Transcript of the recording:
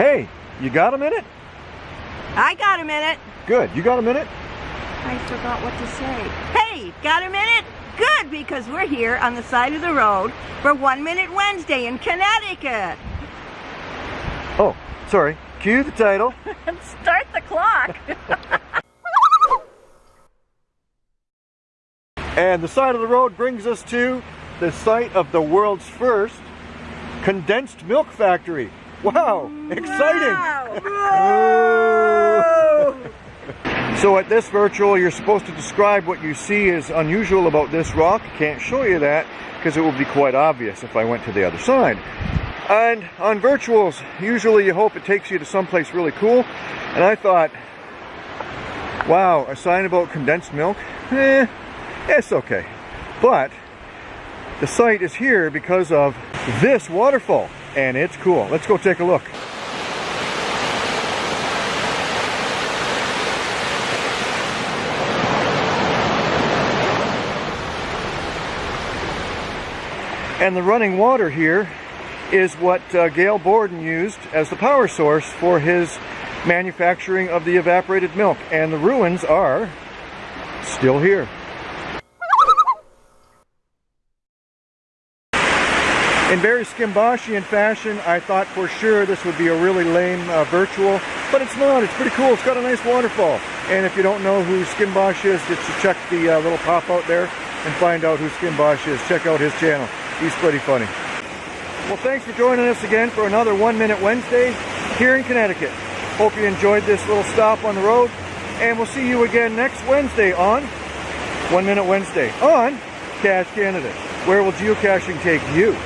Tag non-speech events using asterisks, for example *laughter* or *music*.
Hey, you got a minute? I got a minute. Good. You got a minute? I forgot what to say. Hey, got a minute? Good, because we're here on the side of the road for One Minute Wednesday in Connecticut. Oh, sorry. Cue the title. and *laughs* Start the clock. *laughs* and the side of the road brings us to the site of the world's first condensed milk factory. Wow, exciting! Wow. so at this virtual, you're supposed to describe what you see is unusual about this rock. Can't show you that because it would be quite obvious if I went to the other side. And on virtuals, usually you hope it takes you to someplace really cool. And I thought, wow, a sign about condensed milk? Eh, it's okay. But the site is here because of this waterfall and it's cool. Let's go take a look. And the running water here is what uh, Gail Borden used as the power source for his manufacturing of the evaporated milk. And the ruins are still here. In very Skimboshian fashion, I thought for sure this would be a really lame uh, virtual, but it's not. It's pretty cool. It's got a nice waterfall. And if you don't know who Skimbosh is, just to check the uh, little pop out there and find out who Skimbosh is. Check out his channel. He's pretty funny. Well, thanks for joining us again for another One Minute Wednesday here in Connecticut. Hope you enjoyed this little stop on the road, and we'll see you again next Wednesday on One Minute Wednesday on Cache Canada. Where will geocaching take you?